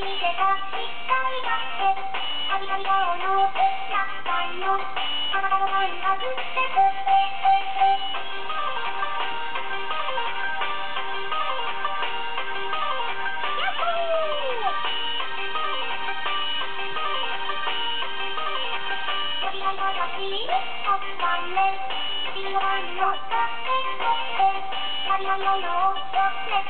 見せた一回だけ旅旅顔の手だったよあなたの感覚で「旅の夜を忘めて」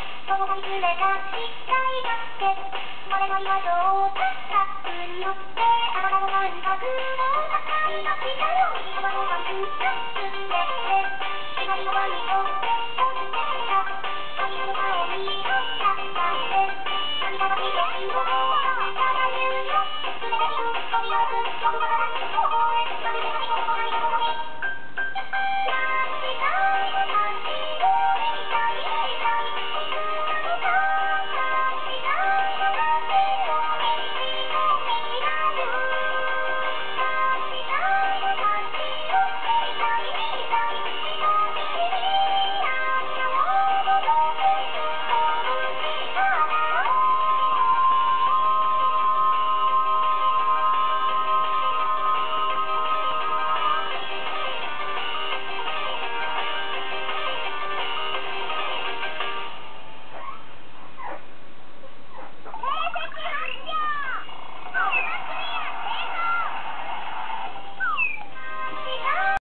の夢がしっだって俺の今どうだった